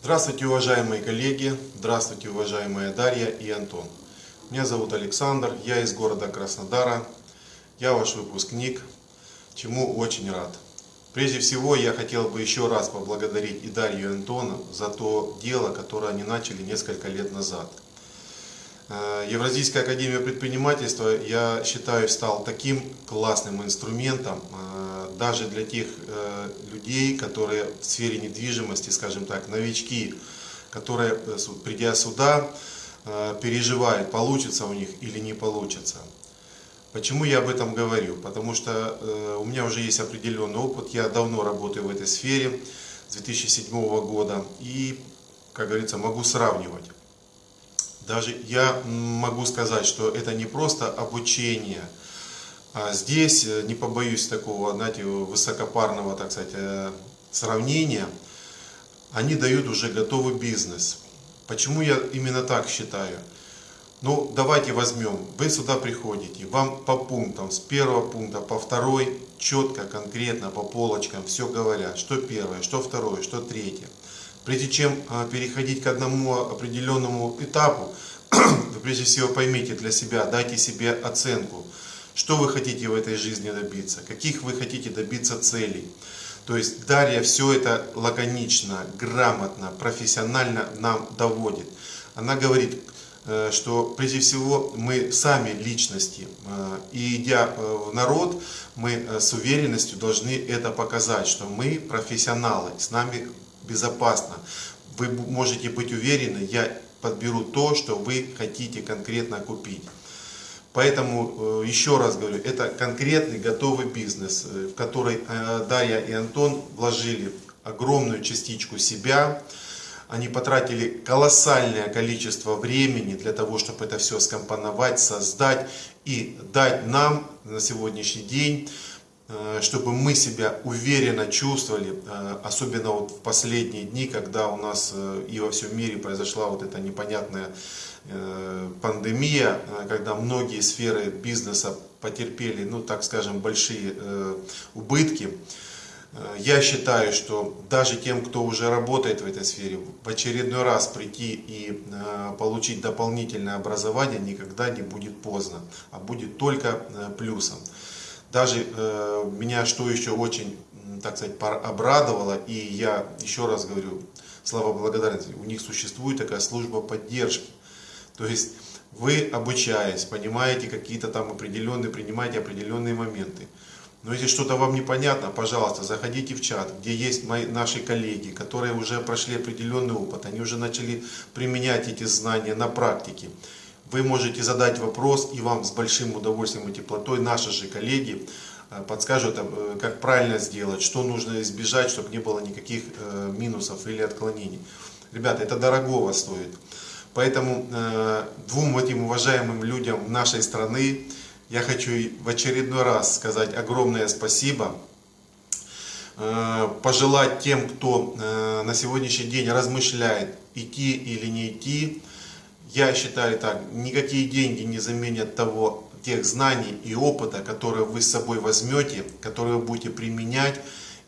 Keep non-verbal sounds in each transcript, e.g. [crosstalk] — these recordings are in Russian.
Здравствуйте, уважаемые коллеги, здравствуйте, уважаемая Дарья и Антон. Меня зовут Александр, я из города Краснодара, я ваш выпускник, чему очень рад. Прежде всего, я хотел бы еще раз поблагодарить и Дарью, и Антона за то дело, которое они начали несколько лет назад. Э, Евразийская академия предпринимательства, я считаю, стал таким классным инструментом, э, даже для тех э, людей, которые в сфере недвижимости, скажем так, новички, которые, придя сюда, переживают, получится у них или не получится. Почему я об этом говорю? Потому что у меня уже есть определенный опыт, я давно работаю в этой сфере, с 2007 года, и, как говорится, могу сравнивать. Даже я могу сказать, что это не просто обучение. А здесь, э, не побоюсь такого, знаете, высокопарного, так сказать, э, сравнения, они дают уже готовый бизнес. Почему я именно так считаю? Ну, давайте возьмем, вы сюда приходите, вам по пунктам, с первого пункта по второй, четко, конкретно, по полочкам, все говорят, что первое, что второе, что третье. Прежде чем а, переходить к одному определенному этапу, [clears throat] вы прежде всего поймите для себя, дайте себе оценку, что вы хотите в этой жизни добиться, каких вы хотите добиться целей. То есть Дарья все это лаконично, грамотно, профессионально нам доводит. Она говорит, э, что прежде всего мы сами личности, э, и идя э, в народ, мы с уверенностью должны это показать, что мы профессионалы, с нами безопасно. Вы можете быть уверены, я подберу то, что вы хотите конкретно купить. Поэтому, э, еще раз говорю, это конкретный готовый бизнес, э, в который э, Дарья и Антон вложили огромную частичку себя. Они потратили колоссальное количество времени для того, чтобы это все скомпоновать, создать и дать нам на сегодняшний день чтобы мы себя уверенно чувствовали, э, особенно вот в последние дни, когда у нас э, и во всем мире произошла вот эта непонятная пандемия, когда многие сферы бизнеса потерпели, ну так скажем, большие убытки. Я считаю, что даже тем, кто уже работает в этой сфере, в очередной раз прийти и получить дополнительное образование никогда не будет поздно, а будет только плюсом. Даже э, меня что еще очень, так сказать, обрадовало, и я еще раз говорю, слава благодарности, у них существует такая служба поддержки. То есть вы, обучаясь, понимаете какие-то там определенные, принимаете определенные моменты. Но если что-то вам непонятно, пожалуйста, заходите в чат, где есть мои, наши коллеги, которые уже прошли определенный опыт, они уже начали применять эти знания на практике. Вы можете задать вопрос, и вам с большим удовольствием и теплотой наши же коллеги э, подскажут, э, как правильно сделать, что нужно избежать, чтобы не было никаких э, минусов или отклонений. Ребята, это дорогого стоит. Поэтому двум этим уважаемым людям нашей страны я хочу в очередной раз сказать огромное спасибо. Пожелать тем, кто на сегодняшний день размышляет, идти или не идти, я считаю так, никакие деньги не заменят того, тех знаний и опыта, которые вы с собой возьмете, которые вы будете применять.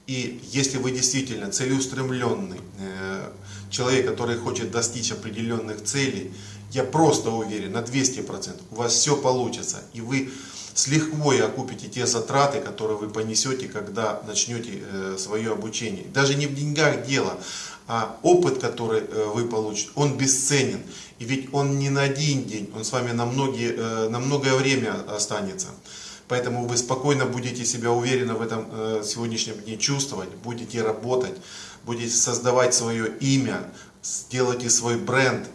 И если вы действительно целеустремленный э, человек, который хочет достичь определенных целей, я просто уверен, на 200% у вас все получится. И вы с лихвой окупите те затраты, которые вы понесете, когда начнете э, свое обучение. Даже не в деньгах дело, а опыт, который э, вы получите, он бесценен. И ведь он не на один день, он с вами на, многие, э, на многое время останется. Поэтому вы спокойно будете себя уверенно в этом сегодняшнем дне чувствовать, будете работать, будете создавать свое имя, сделайте свой бренд.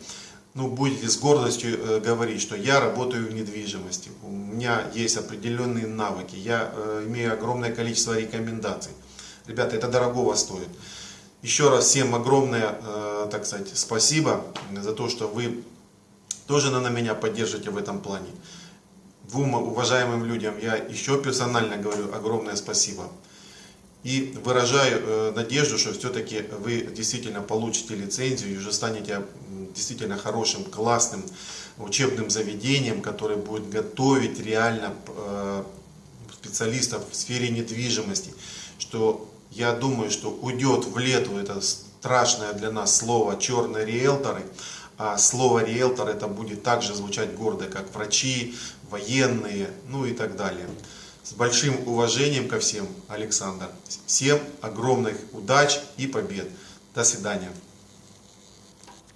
Ну, будете с гордостью э, говорить, что я работаю в недвижимости, у меня есть определенные навыки, я имею огромное количество рекомендаций. Ребята, это дорогого стоит. Еще раз всем огромное, э, так сказать, спасибо за то, что вы тоже на меня поддержите в этом плане. Двум уважаемым людям я еще персонально говорю огромное спасибо. И выражаю э, надежду, что все-таки вы действительно получите лицензию и уже станете действительно хорошим, классным учебным заведением, которое будет готовить реально э, специалистов в сфере недвижимости, что я думаю, что уйдет в лету это страшное для нас слово черные риэлторы, а слово риэлтор это будет также звучать гордо, как врачи, военные, ну и так далее. С большим уважением ко всем, Александр. Всем огромных удач и побед. До свидания.